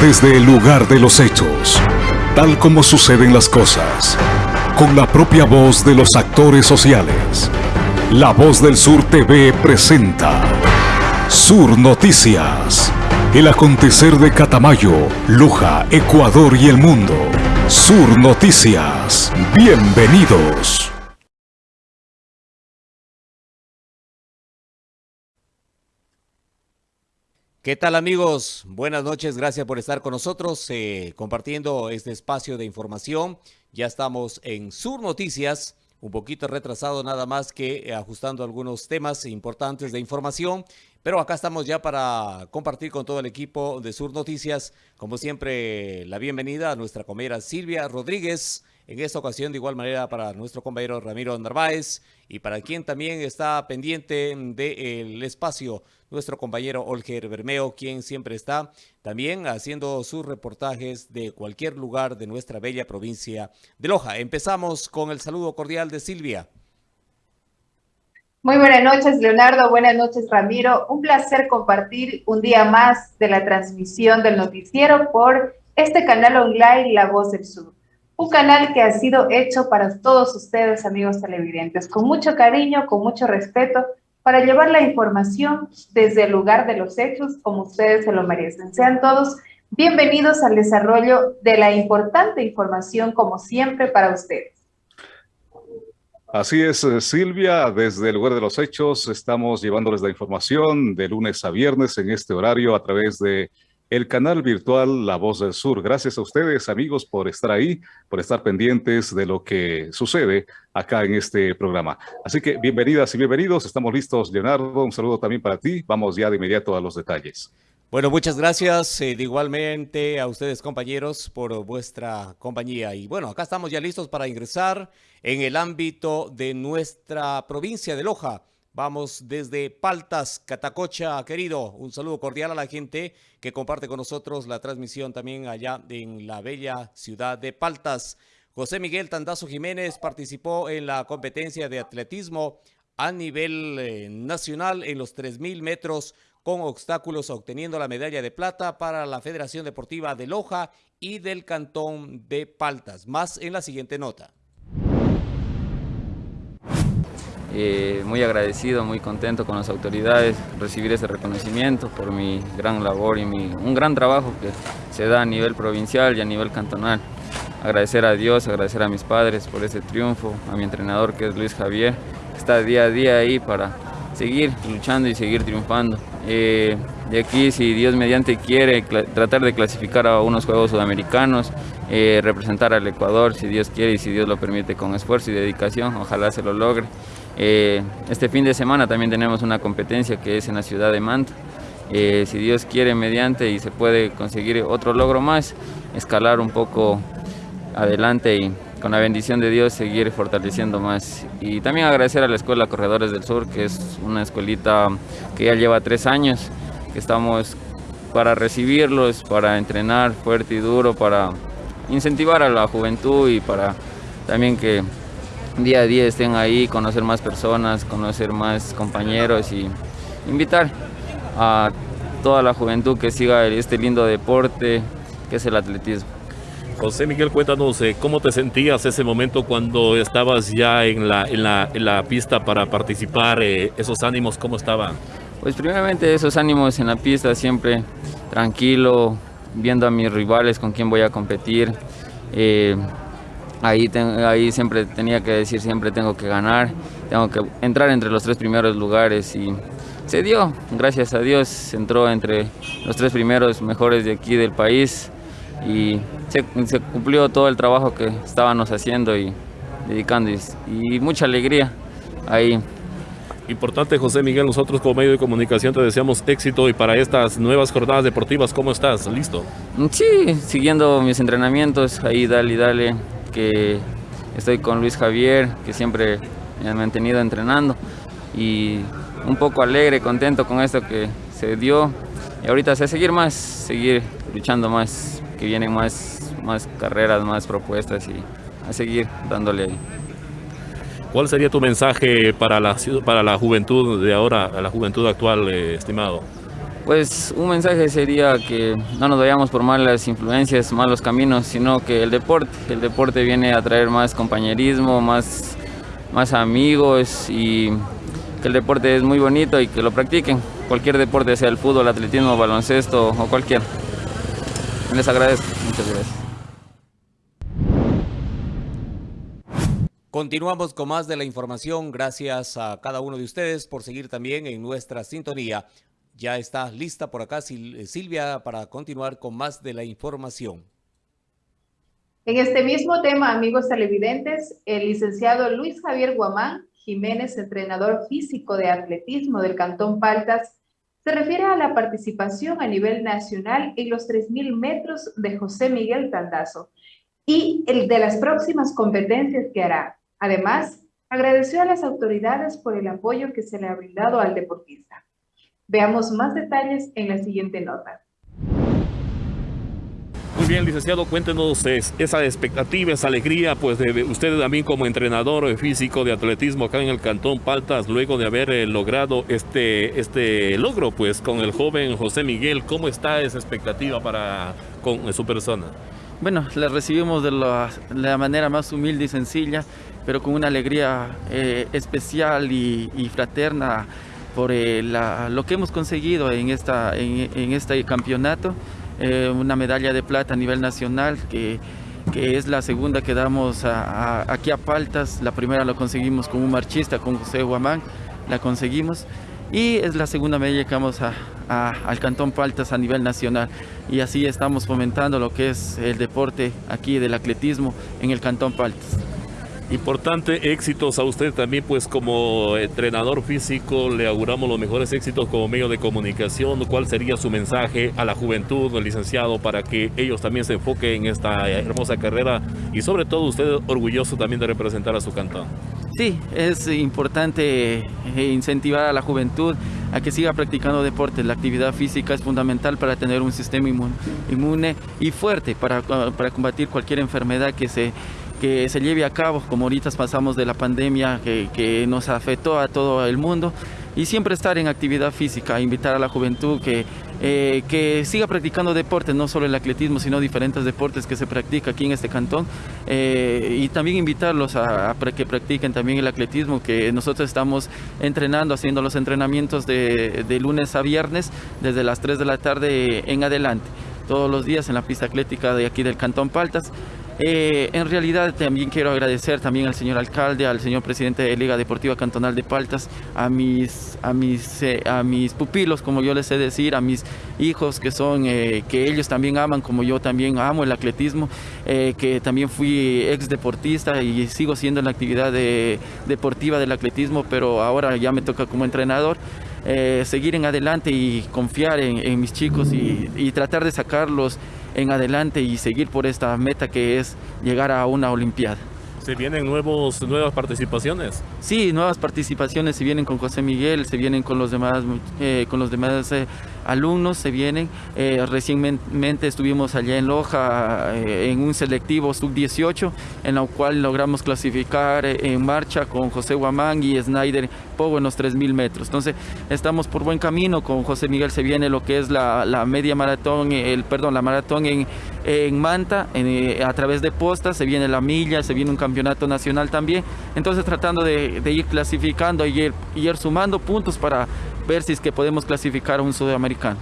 desde el lugar de los hechos, tal como suceden las cosas, con la propia voz de los actores sociales. La Voz del Sur TV presenta Sur Noticias. El acontecer de Catamayo, Luja, Ecuador y el mundo. Sur Noticias. Bienvenidos. ¿Qué tal amigos? Buenas noches, gracias por estar con nosotros eh, compartiendo este espacio de información. Ya estamos en Sur Noticias, un poquito retrasado nada más que eh, ajustando algunos temas importantes de información, pero acá estamos ya para compartir con todo el equipo de Sur Noticias, como siempre la bienvenida a nuestra compañera Silvia Rodríguez, en esta ocasión de igual manera para nuestro compañero Ramiro Narváez y para quien también está pendiente del espacio nuestro compañero Olger Bermeo, quien siempre está también haciendo sus reportajes de cualquier lugar de nuestra bella provincia de Loja. Empezamos con el saludo cordial de Silvia. Muy buenas noches, Leonardo. Buenas noches, Ramiro. Un placer compartir un día más de la transmisión del noticiero por este canal online La Voz del Sur. Un canal que ha sido hecho para todos ustedes, amigos televidentes, con mucho cariño, con mucho respeto, para llevar la información desde el lugar de los hechos, como ustedes se lo merecen. Sean todos bienvenidos al desarrollo de la importante información, como siempre, para ustedes. Así es, eh, Silvia, desde el lugar de los hechos estamos llevándoles la información de lunes a viernes en este horario a través de el canal virtual La Voz del Sur. Gracias a ustedes, amigos, por estar ahí, por estar pendientes de lo que sucede acá en este programa. Así que bienvenidas y bienvenidos. Estamos listos, Leonardo. Un saludo también para ti. Vamos ya de inmediato a los detalles. Bueno, muchas gracias eh, igualmente a ustedes compañeros por vuestra compañía. Y bueno, acá estamos ya listos para ingresar en el ámbito de nuestra provincia de Loja. Vamos desde Paltas, Catacocha, querido. Un saludo cordial a la gente que comparte con nosotros la transmisión también allá en la bella ciudad de Paltas. José Miguel Tandazo Jiménez participó en la competencia de atletismo a nivel eh, nacional en los 3.000 metros con obstáculos, obteniendo la medalla de plata para la Federación Deportiva de Loja y del Cantón de Paltas. Más en la siguiente nota. Eh, muy agradecido, muy contento con las autoridades, recibir ese reconocimiento por mi gran labor y mi, un gran trabajo que se da a nivel provincial y a nivel cantonal. Agradecer a Dios, agradecer a mis padres por ese triunfo, a mi entrenador que es Luis Javier, que está día a día ahí para seguir luchando y seguir triunfando. Eh, de aquí, si Dios mediante quiere, tratar de clasificar a unos Juegos Sudamericanos, eh, representar al Ecuador, si Dios quiere y si Dios lo permite, con esfuerzo y dedicación, ojalá se lo logre. Eh, este fin de semana también tenemos una competencia que es en la ciudad de Manta. Eh, si Dios quiere mediante y se puede conseguir otro logro más, escalar un poco adelante y con la bendición de Dios seguir fortaleciendo más. Y también agradecer a la Escuela Corredores del Sur, que es una escuelita que ya lleva tres años, que estamos para recibirlos, para entrenar fuerte y duro, para incentivar a la juventud y para también que día a día estén ahí, conocer más personas, conocer más compañeros y invitar a toda la juventud que siga este lindo deporte que es el atletismo. José Miguel, cuéntanos, eh, ¿cómo te sentías ese momento cuando estabas ya en la, en la, en la pista para participar? Eh, ¿Esos ánimos cómo estaban? Pues primeramente esos ánimos en la pista, siempre tranquilo, viendo a mis rivales con quién voy a competir. Eh, Ahí, ahí siempre tenía que decir, siempre tengo que ganar, tengo que entrar entre los tres primeros lugares y se dio, gracias a Dios, entró entre los tres primeros mejores de aquí del país y se, cumplió todo el trabajo que estábamos haciendo y dedicando y, mucha alegría ahí. Importante José Miguel, nosotros como medio de comunicación te deseamos éxito y para estas nuevas jornadas deportivas, ¿cómo estás? ¿Listo? Sí, siguiendo mis entrenamientos, ahí dale, dale, que estoy con Luis Javier, que siempre me ha mantenido entrenando y un poco alegre, contento con esto que se dio. Y ahorita sé seguir más, seguir luchando más, que vienen más, más carreras, más propuestas y a seguir dándole ahí. ¿Cuál sería tu mensaje para la, para la juventud de ahora, a la juventud actual, eh, estimado? Pues un mensaje sería que no nos vayamos por malas influencias, malos caminos, sino que el deporte, el deporte viene a traer más compañerismo, más, más amigos y que el deporte es muy bonito y que lo practiquen. Cualquier deporte, sea el fútbol, atletismo, baloncesto o cualquier. Les agradezco. Muchas gracias. Continuamos con más de la información. Gracias a cada uno de ustedes por seguir también en nuestra sintonía. Ya está lista por acá eh, Silvia para continuar con más de la información. En este mismo tema, amigos televidentes, el licenciado Luis Javier Guamán Jiménez, entrenador físico de atletismo del Cantón Paltas, se refiere a la participación a nivel nacional en los 3.000 metros de José Miguel Tandazo y el de las próximas competencias que hará. Además, agradeció a las autoridades por el apoyo que se le ha brindado al deportista. Veamos más detalles en la siguiente nota. Muy bien, licenciado, cuéntenos esa expectativa, esa alegría, pues de usted también como entrenador físico de atletismo acá en el Cantón Paltas, luego de haber eh, logrado este, este logro, pues con el joven José Miguel, ¿cómo está esa expectativa para con su persona? Bueno, la recibimos de la, manera más humilde y sencilla, pero con una alegría eh, especial y fraterna por eh, lo que hemos conseguido en, esta, en, este campeonato, eh, una medalla de plata a nivel nacional que, es la segunda que damos aquí a Paltas, la primera lo conseguimos con un marchista, con José Guamán, la conseguimos. Y es la segunda medalla que vamos a, al Cantón Paltas a nivel nacional. Y así estamos fomentando lo que es el deporte aquí del atletismo en el Cantón Paltas. Importante, éxitos a usted también, pues como entrenador físico, le auguramos los mejores éxitos como medio de comunicación. ¿Cuál sería su mensaje a la juventud, licenciado, para que ellos también se enfoquen en esta hermosa carrera y sobre todo usted orgulloso también de representar a su cantón? Sí, es importante eh, incentivar a la juventud a que siga practicando deporte. La actividad física es fundamental para tener un sistema inmune, y fuerte para, para combatir cualquier enfermedad que se que se lleve a cabo, como ahorita pasamos de la pandemia que, nos afectó a todo el mundo, y siempre estar en actividad física, invitar a la juventud que, eh, que siga practicando deportes, no solo el atletismo, sino diferentes deportes que se practica aquí en este cantón, eh, y también invitarlos a, que practiquen también el atletismo, que nosotros estamos entrenando, haciendo los entrenamientos de, de lunes a viernes, desde las 3 de la tarde en adelante todos los días en la pista atlética de aquí del Cantón Paltas. Eh, en realidad también quiero agradecer también al señor alcalde, al señor presidente de Liga Deportiva Cantonal de Paltas, a mis, a mis, eh, a mis pupilos, como yo les sé decir, a mis hijos que son, eh, que ellos también aman, como yo también amo el atletismo, que también fui ex deportista y sigo siendo en la actividad deportiva del atletismo, pero ahora ya me toca como entrenador. seguir en adelante y confiar en, mis chicos y tratar de sacarlos en adelante y seguir por esta meta que es llegar a una Olimpiada. ¿Se vienen nuevos, nuevas participaciones? Sí, nuevas participaciones se vienen con José Miguel, se vienen con los demás, eh, con los demás eh, alumnos, se vienen. Eh, recientemente estuvimos allá en Loja en un selectivo sub-18, en la cual logramos clasificar en marcha con José Guamán y Snyder Pogo en los 3.000 metros. Entonces estamos por buen camino, con José Miguel se viene lo que es la, la media maratón, el, perdón, la maratón en, en Manta, a través de postas, se viene la milla, se viene un campeonato nacional también. Entonces tratando de, ir clasificando y ir, ir, sumando puntos para ver si es que podemos clasificar a un sudamericano.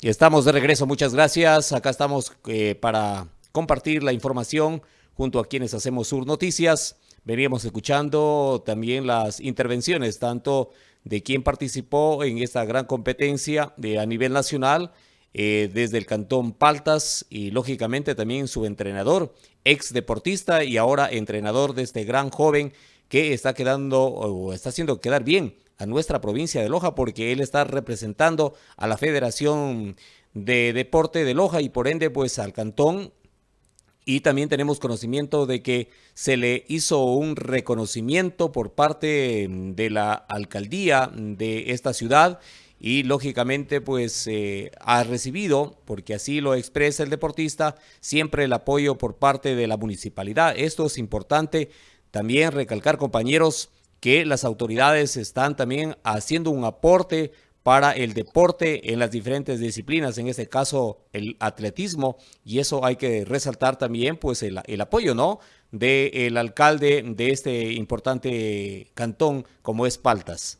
Y estamos de regreso, muchas gracias. Acá estamos eh, para compartir la información junto a quienes hacemos Sur Noticias. Veníamos escuchando también las intervenciones, tanto de quien participó en esta gran competencia de, a nivel nacional, eh, desde el cantón Paltas y lógicamente también su entrenador, ex deportista y ahora entrenador de este gran joven que está quedando o está haciendo quedar bien a nuestra provincia de Loja porque él está representando a la Federación de Deporte de Loja y por ende pues al cantón. Y también tenemos conocimiento de que se le hizo un reconocimiento por parte de la alcaldía de esta ciudad y lógicamente pues eh, ha recibido, porque así lo expresa el deportista, siempre el apoyo por parte de la municipalidad. Esto es importante También recalcar, compañeros, que las autoridades están también haciendo un aporte para el deporte en las diferentes disciplinas, en este caso el atletismo, y eso hay que resaltar también pues el, apoyo, ¿no?, del alcalde de este importante cantón como es Paltas.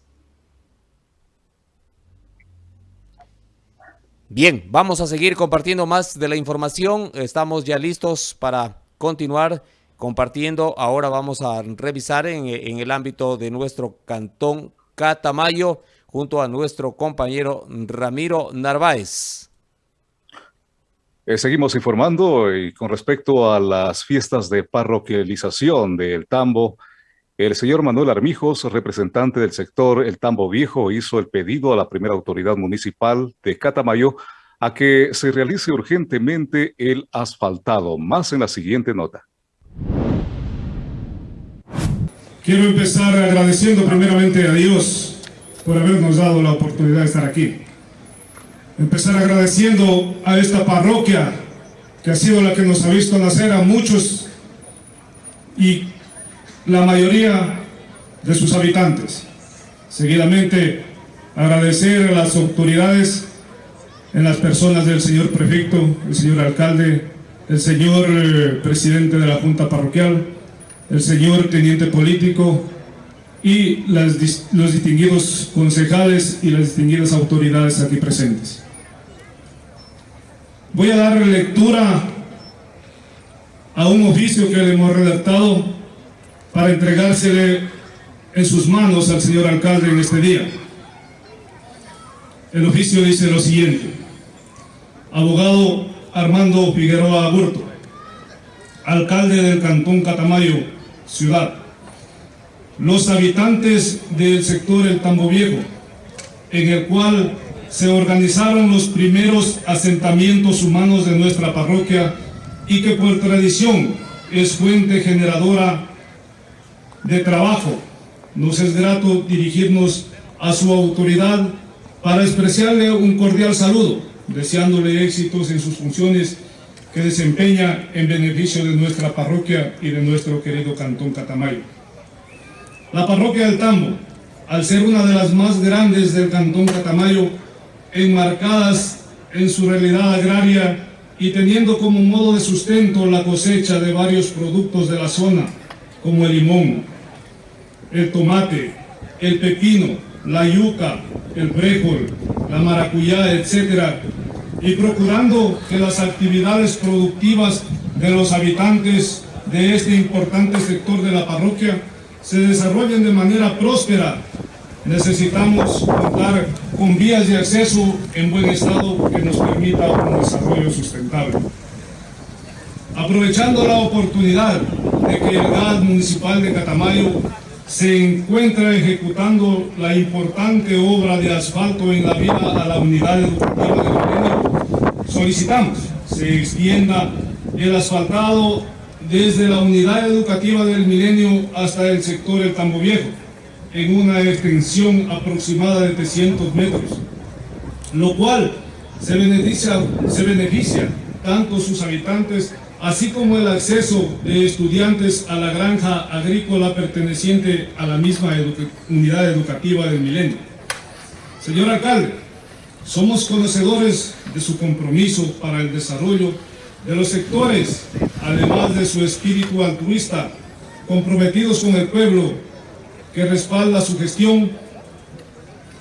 Bien, vamos a seguir compartiendo más de la información, estamos ya listos para continuar compartiendo. Ahora vamos a revisar en, el ámbito de nuestro cantón Catamayo, junto a nuestro compañero Ramiro Narváez. Eh, seguimos informando y con respecto a las fiestas de parroquialización del Tambo, el señor Manuel Armijos, representante del sector El Tambo Viejo, hizo el pedido a la primera autoridad municipal de Catamayo a que se realice urgentemente el asfaltado. Más en la siguiente nota. Quiero empezar agradeciendo primeramente a Dios por habernos dado la oportunidad de estar aquí. Empezar agradeciendo a esta parroquia que ha sido la que nos ha visto nacer a muchos y la mayoría de sus habitantes. Seguidamente, agradecer a las autoridades en las personas del señor prefecto, el señor alcalde, el señor eh, presidente de la Junta Parroquial, el señor teniente político, y los distinguidos concejales y las distinguidas autoridades aquí presentes. Voy a dar lectura a un oficio que le hemos redactado para entregársele en sus manos al señor alcalde en este día. El oficio dice lo siguiente. Abogado Armando Figueroa Aburto, alcalde del Cantón Catamayo, ciudad los habitantes del sector El Tambo Viejo, en el cual se organizaron los primeros asentamientos humanos de nuestra parroquia y que por tradición es fuente generadora de trabajo. Nos es grato dirigirnos a su autoridad para expresarle un cordial saludo, deseándole éxitos en sus funciones que desempeña en beneficio de nuestra parroquia y de nuestro querido Cantón Catamayo. La parroquia del Tambo, al ser una de las más grandes del Cantón Catamayo, enmarcadas en su realidad agraria y teniendo como modo de sustento la cosecha de varios productos de la zona, como el limón, el tomate, el pepino, la yuca, el brejol, la maracuyá, etc. Y procurando que las actividades productivas de los habitantes de este importante sector de la parroquia se desarrollen de manera próspera, necesitamos contar con vías de acceso en buen estado que nos permita un desarrollo sustentable. Aprovechando la oportunidad de que el GAD municipal de Catamayo se encuentra ejecutando la importante obra de asfalto en la vía a la unidad educativa de Milenio, solicitamos se extienda el asfaltado desde la unidad educativa del Milenio hasta el sector El Tambo Viejo, en una extensión aproximada de 300 metros, lo cual se beneficia, se beneficia tanto sus habitantes así como el acceso de estudiantes a la granja agrícola perteneciente a la misma unidad educativa del Milenio. Señor alcalde, somos conocedores de su compromiso para el desarrollo de los sectores, además de su espíritu altruista, comprometidos con el pueblo que respalda su gestión,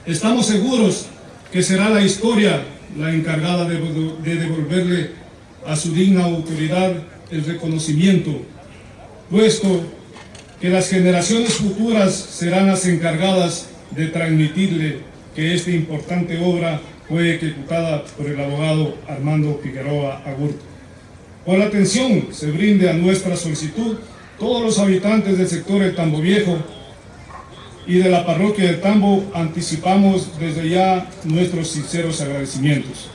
estamos seguros que será la historia la encargada de, devolverle a su digna autoridad el reconocimiento, puesto que las generaciones futuras serán las encargadas de transmitirle que esta importante obra fue ejecutada por el abogado Armando Figueroa Agurto. Por la atención se brinde a nuestra solicitud, todos los habitantes del sector del Tambo Viejo y de la parroquia del Tambo anticipamos desde ya nuestros sinceros agradecimientos.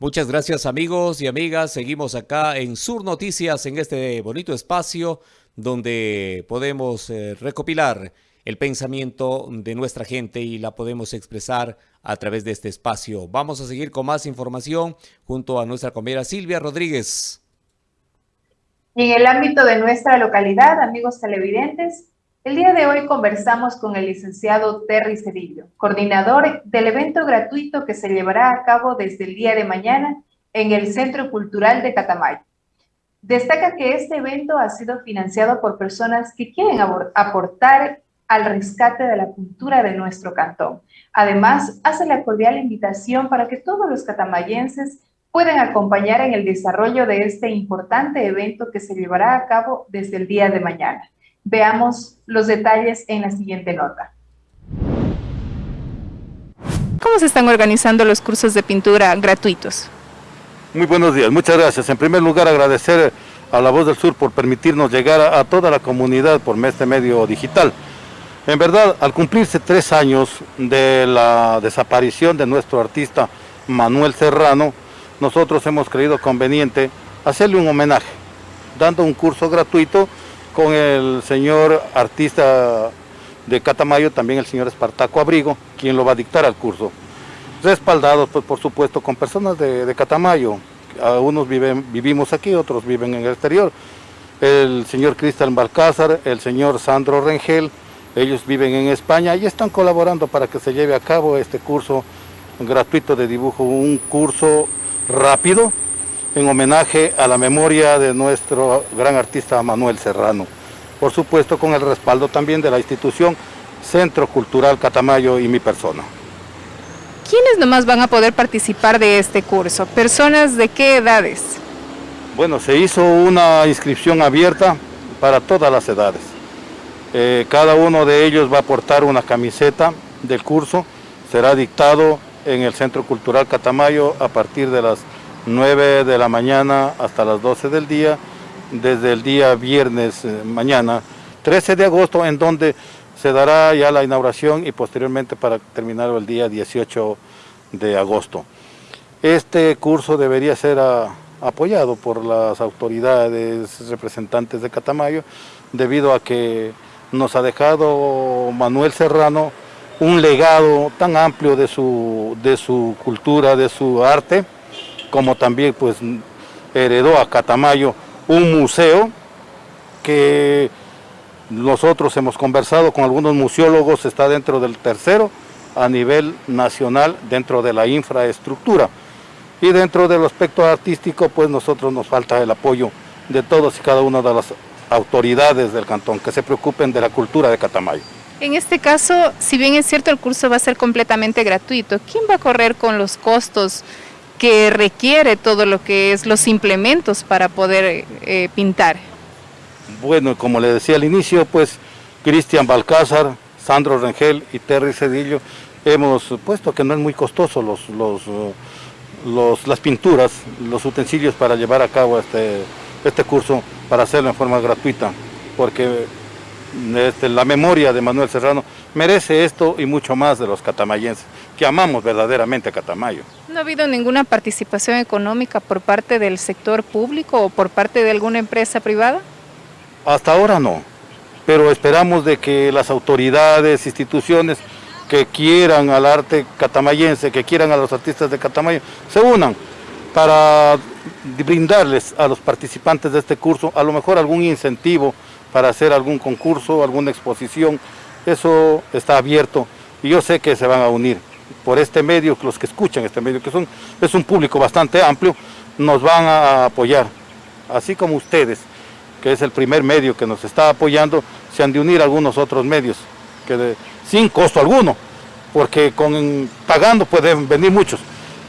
Muchas gracias amigos y amigas. Seguimos acá en Sur Noticias en este bonito espacio donde podemos eh, recopilar el pensamiento de nuestra gente y la podemos expresar a través de este espacio. Vamos a seguir con más información junto a nuestra compañera Silvia Rodríguez. En el ámbito de nuestra localidad, amigos televidentes, el día de hoy conversamos con el licenciado Terry Cedillo, coordinador del evento gratuito que se llevará a cabo desde el día de mañana en el Centro Cultural de Catamayo. Destaca que este evento ha sido financiado por personas que quieren aportar al rescate de la cultura de nuestro cantón. Además, hace la cordial invitación para que todos los catamayenses puedan acompañar en el desarrollo de este importante evento que se llevará a cabo desde el día de mañana. Veamos los detalles en la siguiente nota. ¿Cómo se están organizando los cursos de pintura gratuitos? Muy buenos días, muchas gracias. En primer lugar, agradecer a La Voz del Sur por permitirnos llegar a, toda la comunidad por este medio digital. En verdad, al cumplirse tres años de la desaparición de nuestro artista Manuel Serrano, nosotros hemos creído conveniente hacerle un homenaje, dando un curso gratuito con el señor artista de Catamayo, también el señor Espartaco Abrigo, quien lo va a dictar al curso respaldados pues, por supuesto con personas de, Catamayo. Unos viven, vivimos aquí, otros viven en el exterior. El señor Cristian Balcázar, el señor Sandro Rengel, ellos viven en España y están colaborando para que se lleve a cabo este curso gratuito de dibujo, un curso rápido en homenaje a la memoria de nuestro gran artista Manuel Serrano. Por supuesto con el respaldo también de la institución Centro Cultural Catamayo y mi persona. ¿Quiénes nomás van a poder participar de este curso? ¿Personas de qué edades? Bueno, se hizo una inscripción abierta para todas las edades. Eh, cada uno de ellos va a aportar una camiseta del curso. Será dictado en el Centro Cultural Catamayo a partir de las 9 de la mañana hasta las 12 del día, desde el día viernes eh, mañana, 13 de agosto, en donde se dará ya la inauguración y posteriormente para terminar el día 18 de agosto. Este curso debería ser ah, apoyado por las autoridades representantes de Catamayo debido a que nos ha dejado Manuel Serrano un legado tan amplio de su, de su cultura, de su arte, como también pues heredó a Catamayo un museo que nosotros hemos conversado con algunos museólogos, está dentro del tercero a nivel nacional dentro de la infraestructura. Y dentro del aspecto artístico, pues nosotros nos falta el apoyo de todos y cada una de las autoridades del cantón que se preocupen de la cultura de Catamayo. En este caso, si bien es cierto el curso va a ser completamente gratuito, ¿quién va a correr con los costos que requiere todo lo que es los implementos para poder eh, pintar? Bueno, como le decía al inicio, pues Cristian Balcázar, Sandro Rengel y Terry Cedillo hemos puesto que no es muy costoso los, los, las pinturas, los utensilios para llevar a cabo este, este curso, para hacerlo en forma gratuita, porque este, la memoria de Manuel Serrano merece esto y mucho más de los catamayenses, que amamos verdaderamente a Catamayo. ¿No ha habido ninguna participación económica por parte del sector público o por parte de alguna empresa privada? Hasta ahora no, pero esperamos de que las autoridades, instituciones que quieran al arte catamayense, que quieran a los artistas de Catamayo, se unan para brindarles a los participantes de este curso a lo mejor algún incentivo para hacer algún concurso, alguna exposición, eso está abierto y yo sé que se van a unir por este medio, los que escuchan este medio, que son, es un público bastante amplio, nos van a apoyar, así como ustedes que es el primer medio que nos está apoyando, se han de unir algunos otros medios, que sin costo alguno, porque con, pagando pueden venir muchos,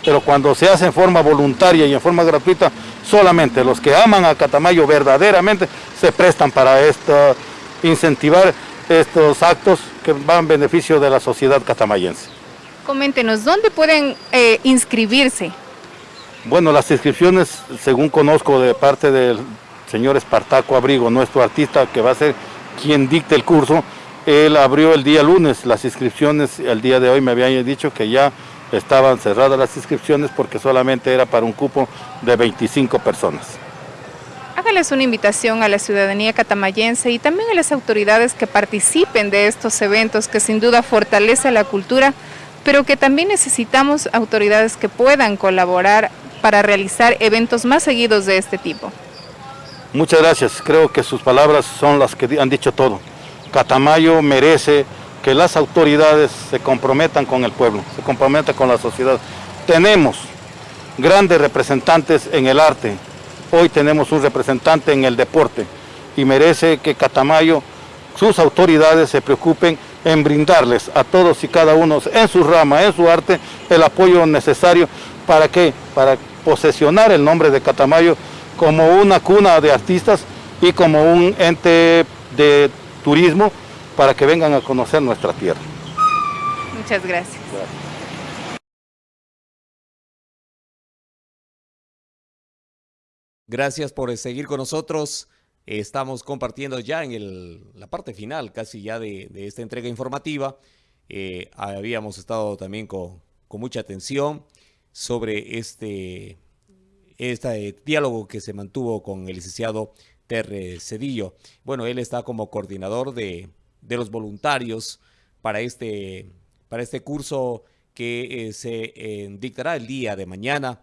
pero cuando se hace en forma voluntaria y en forma gratuita, solamente los que aman a Catamayo verdaderamente se prestan para esto, incentivar estos actos que van en beneficio de la sociedad catamayense. Coméntenos, ¿dónde pueden eh, inscribirse? Bueno, las inscripciones, según conozco de parte del señor Espartaco Abrigo, nuestro artista que va a ser quien dicte el curso, él abrió el día lunes las inscripciones, el día de hoy me habían dicho que ya estaban cerradas las inscripciones porque solamente era para un cupo de 25 personas. Hágales una invitación a la ciudadanía catamayense y también a las autoridades que participen de estos eventos que sin duda fortalece la cultura, pero que también necesitamos autoridades que puedan colaborar para realizar eventos más seguidos de este tipo. Muchas gracias, creo que sus palabras son las que han dicho todo. Catamayo merece que las autoridades se comprometan con el pueblo, se comprometan con la sociedad. Tenemos grandes representantes en el arte, hoy tenemos un representante en el deporte y merece que Catamayo, sus autoridades se preocupen en brindarles a todos y cada uno en su rama, en su arte, el apoyo necesario para que, para posesionar el nombre de Catamayo como una cuna de artistas y como un ente de turismo para que vengan a conocer nuestra tierra. Muchas gracias. Gracias. por seguir con nosotros. Estamos compartiendo ya en la parte final casi ya de, esta entrega informativa. Eh, habíamos estado también con, con mucha atención sobre este este diálogo que se mantuvo con el licenciado Terre Cedillo. Bueno, él está como coordinador de, los voluntarios para este, para este curso que eh, se eh, dictará el día de mañana.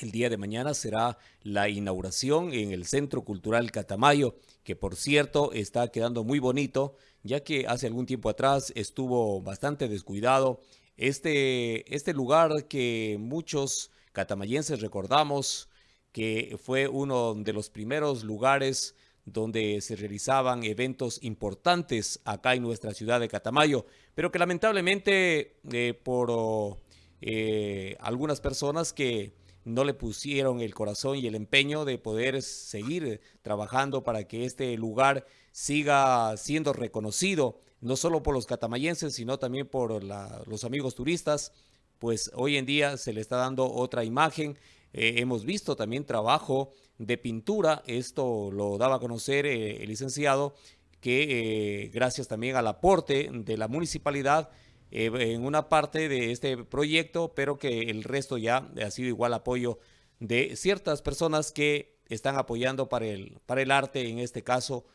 El día de mañana será la inauguración en el Centro Cultural Catamayo, que por cierto está quedando muy bonito, ya que hace algún tiempo atrás estuvo bastante descuidado. Este, este lugar que muchos catamayenses recordamos que fue uno de los primeros lugares donde se realizaban eventos importantes acá en nuestra ciudad de Catamayo, pero que lamentablemente eh, por eh, algunas personas que no le pusieron el corazón y el empeño de poder seguir trabajando para que este lugar siga siendo reconocido, no solo por los catamayenses, sino también por los amigos turistas, pues hoy en día se le está dando otra imagen. Eh, hemos visto también trabajo de pintura, esto lo daba a conocer eh, el licenciado, que eh, gracias también al aporte de la municipalidad en una parte de este proyecto, pero que el resto ya ha sido igual apoyo de ciertas personas que están apoyando para el, para el arte, en este caso,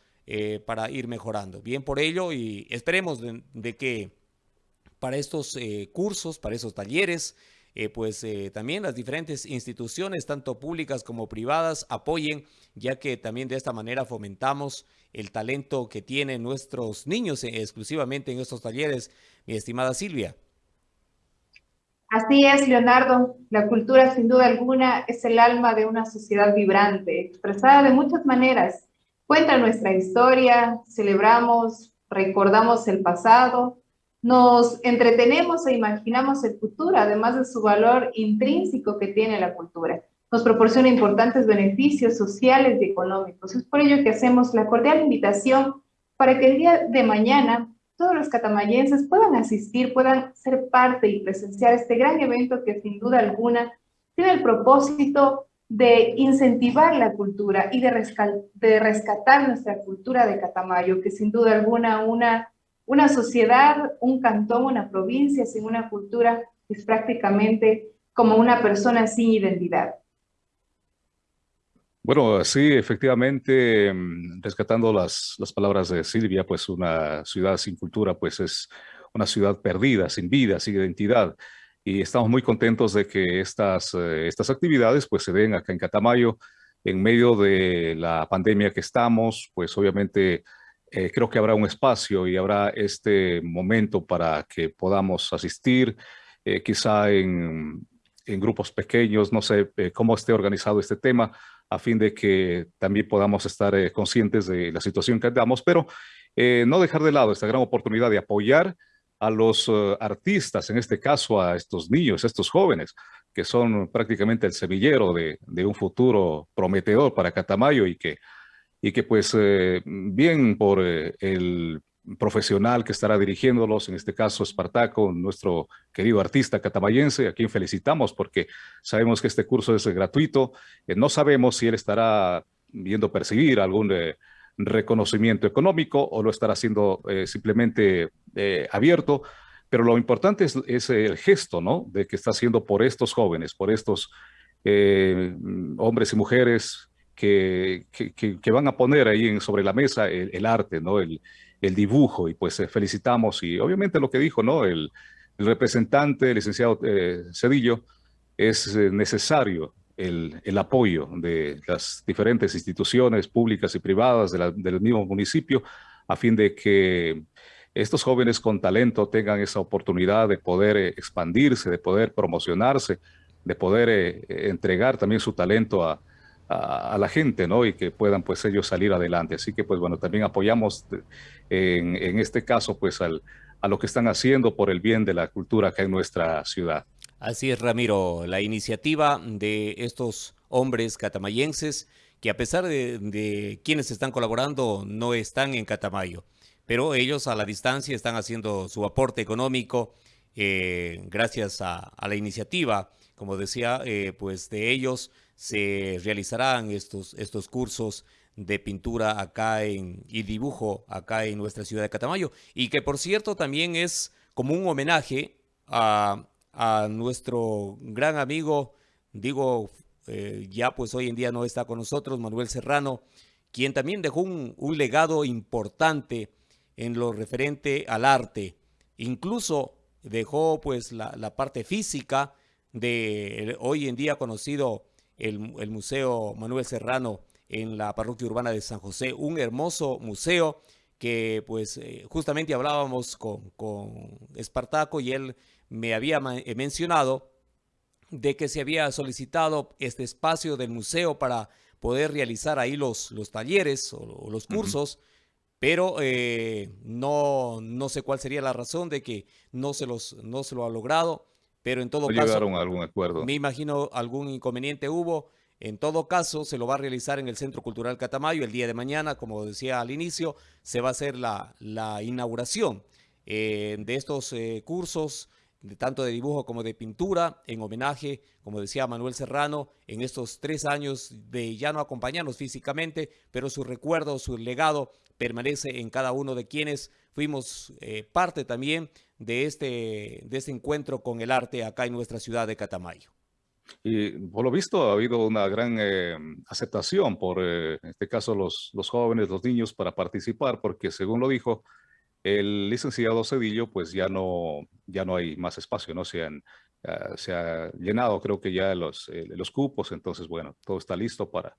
para ir mejorando. Bien por ello y esperemos de que para estos eh, cursos, para esos talleres, eh, pues eh, también las diferentes instituciones, tanto públicas como privadas, apoyen, ya que también de esta manera fomentamos el talento que tienen nuestros niños exclusivamente en estos talleres, mi estimada Silvia. Así es, Leonardo. La cultura, sin duda alguna, es el alma de una sociedad vibrante, expresada de muchas maneras. Cuenta nuestra historia, celebramos, recordamos el pasado, nos entretenemos e imaginamos el futuro, además de su valor intrínseco que tiene la cultura. Nos proporciona importantes beneficios sociales y económicos. Es por ello que hacemos la cordial invitación para que el día de mañana todos los catamayenses puedan asistir, puedan ser parte y presenciar este gran evento que sin duda alguna tiene el propósito de incentivar la cultura y de, rescatar nuestra cultura de Catamayo, que sin duda alguna una una sociedad, un cantón, una provincia sin una cultura es prácticamente como una persona sin identidad. Bueno, sí, efectivamente, mm, rescatando las, las palabras de Silvia, pues una ciudad sin cultura, pues es una ciudad perdida, sin vida, sin identidad. Y estamos muy contentos de que estas, eh, estas actividades pues se den acá en Catamayo, en medio de la pandemia que estamos, pues obviamente eh, creo que habrá un espacio y habrá este momento para que podamos asistir, eh, quizá en, grupos pequeños, no sé eh, cómo esté organizado este tema, a fin de que también podamos estar conscientes de la situación que andamos, pero no dejar de lado esta gran oportunidad de apoyar a los artistas, en este caso a estos niños, estos jóvenes, que son prácticamente el semillero de, un futuro prometedor para Catamayo y que y que pues eh, bien por eh, el profesional que estará dirigiéndolos, en este caso Espartaco, nuestro querido artista catamayense, a quien felicitamos porque sabemos que este curso es gratuito, eh, no sabemos si él estará viendo percibir algún reconocimiento económico o lo estará haciendo simplemente abierto, pero lo importante es, el gesto, ¿no? De que está haciendo por estos jóvenes, por estos hombres y mujeres que, que, van a poner ahí en, sobre la mesa el, arte, ¿no? El, dibujo, y pues eh, felicitamos, y obviamente lo que dijo, ¿no? El, representante, el licenciado eh, Cedillo, es eh, necesario el, el, apoyo de las diferentes instituciones públicas y privadas del mismo municipio a fin de que estos jóvenes con talento tengan esa oportunidad de poder eh, expandirse, de poder promocionarse, de poder entregar también su talento a, a, la gente, ¿no? Y que puedan pues ellos salir adelante. Así que pues bueno, también apoyamos en, en este caso pues al, a lo que están haciendo por el bien de la cultura acá en nuestra ciudad. Así es, Ramiro, la iniciativa de estos hombres catamayenses que a pesar de, quienes están colaborando no están en Catamayo, pero ellos a la distancia están haciendo su aporte económico eh, gracias a, a, la iniciativa. Como decía, eh, pues de ellos se realizarán estos, estos cursos de pintura acá en, y dibujo acá en nuestra ciudad de Catamayo y que por cierto también es como un homenaje a a nuestro gran amigo, digo, eh, ya pues hoy en día no está con nosotros, Manuel Serrano, quien también dejó un, un legado importante en lo referente al arte. Incluso dejó pues la, la parte física de hoy en día conocido el, el, Museo Manuel Serrano en la parroquia urbana de San José, un hermoso museo que pues eh, justamente hablábamos con, con Espartaco y él me había eh, mencionado de que se había solicitado este espacio del museo para poder realizar ahí los, los talleres o, o los cursos, uh -huh. pero eh, no, no sé cuál sería la razón de que no se, los, no se lo ha logrado, pero en todo no caso... llegaron a algún acuerdo. Me imagino algún inconveniente hubo. En todo caso, se lo va a realizar en el Centro Cultural Catamayo el día de mañana, como decía al inicio, se va a hacer la, la inauguración eh, de estos eh, cursos de tanto de dibujo como de pintura, en homenaje, como decía Manuel Serrano, en estos tres años de ya no acompañarnos físicamente, pero su recuerdo, su legado permanece en cada uno de quienes fuimos eh, parte también de este, de este encuentro con el arte acá en nuestra ciudad de Catamayo. Y por lo visto ha habido una gran eh, aceptación por, eh, en este caso, los, los jóvenes, los niños para participar, porque según lo dijo, el licenciado Cedillo, pues ya no, ya no hay más espacio, ¿no? Se, han, uh, se ha llenado, creo que ya los, eh, los cupos, entonces, bueno, todo está listo para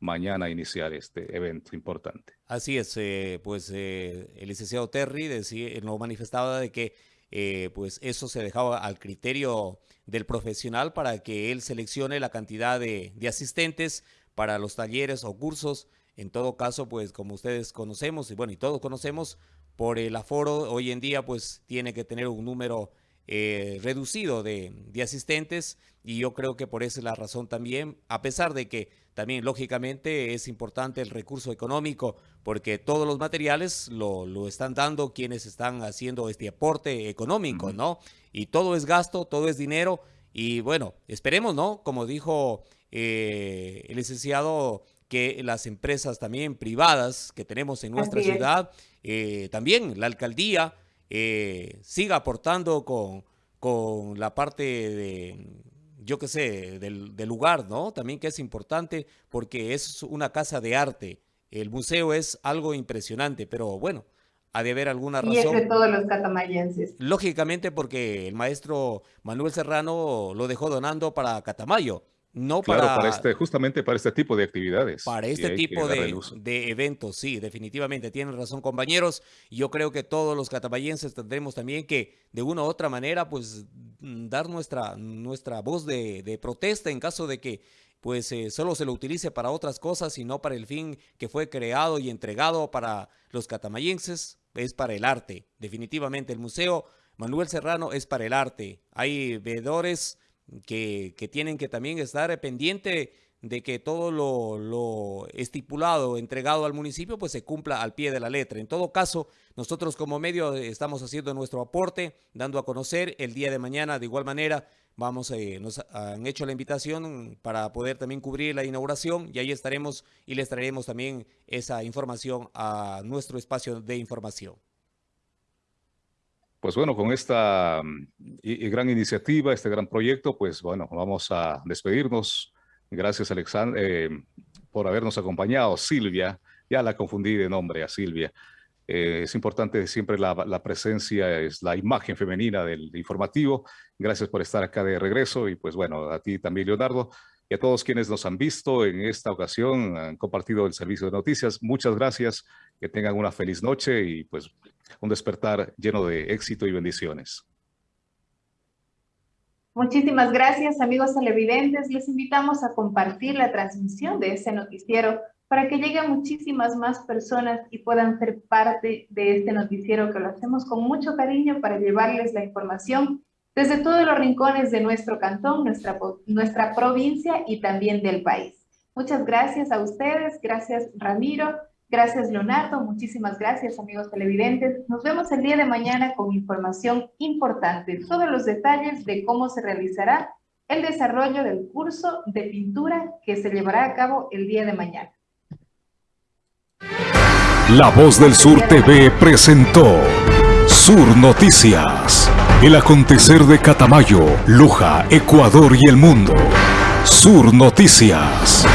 mañana iniciar este evento importante. Así es, eh, pues eh, el licenciado Terry decía, nos manifestaba de que eh, pues eso se dejaba al criterio del profesional para que él seleccione la cantidad de, de asistentes para los talleres o cursos. En todo caso, pues como ustedes conocemos, y bueno, y todos conocemos, por el aforo hoy en día pues tiene que tener un número eh, reducido de, de, asistentes y yo creo que por esa es la razón también, a pesar de que también lógicamente es importante el recurso económico porque todos los materiales lo, lo están dando quienes están haciendo este aporte económico. ¿no? Y todo es gasto, todo es dinero y bueno, esperemos, ¿no? Como dijo eh, el licenciado que las empresas también privadas que tenemos en nuestra ciudad, eh, también la alcaldía eh, siga aportando con, con la parte de, yo qué sé, del, del, lugar, ¿no? También que es importante porque es una casa de arte. El museo es algo impresionante, pero bueno, ha de haber alguna razón. Y es de todos los catamayenses. Lógicamente porque el maestro Manuel Serrano lo dejó donando para Catamayo. No claro, para, para este, justamente para este tipo de actividades. Para este tipo de, de, eventos, sí, definitivamente. Tienen razón, compañeros. Yo creo que todos los catamayenses tendremos también que, de una u otra manera, pues, dar nuestra, nuestra voz de, de protesta en caso de que pues eh, solo se lo utilice para otras cosas y no para el fin que fue creado y entregado para los catamayenses, es para el arte. Definitivamente el Museo Manuel Serrano es para el arte. Hay veedores que, tienen que también estar pendiente de que todo lo, lo, estipulado, entregado al municipio, pues se cumpla al pie de la letra. En todo caso, nosotros como medio estamos haciendo nuestro aporte, dando a conocer el día de mañana de igual manera. Vamos, eh, nos han hecho la invitación para poder también cubrir la inauguración y ahí estaremos y les traeremos también esa información a nuestro espacio de información. Pues bueno, con esta y, y gran iniciativa, este gran proyecto, pues bueno, vamos a despedirnos. Gracias, Alexander, eh, por habernos acompañado. Silvia, ya la confundí de nombre a Silvia. Eh, es importante siempre la, la, presencia, es la imagen femenina del informativo. Gracias por estar acá de regreso y pues bueno, a ti también, Leonardo. Y a todos quienes nos han visto en esta ocasión, han compartido el servicio de noticias. Muchas gracias, que tengan una feliz noche y pues un despertar lleno de éxito y bendiciones. Muchísimas gracias, amigos televidentes. Les invitamos a compartir la transmisión de este noticiero para que lleguen muchísimas más personas y puedan ser parte de este noticiero que lo hacemos con mucho cariño para llevarles la información desde todos los rincones de nuestro cantón, nuestra, nuestra provincia y también del país. Muchas gracias a ustedes, gracias Ramiro, gracias Leonardo, muchísimas gracias amigos televidentes. Nos vemos el día de mañana con información importante, todos los detalles de cómo se realizará el desarrollo del curso de pintura que se llevará a cabo el día de mañana. La Voz del Sur TV presentó Sur Noticias. El acontecer de Catamayo, Luja, Ecuador y el mundo. Sur Noticias.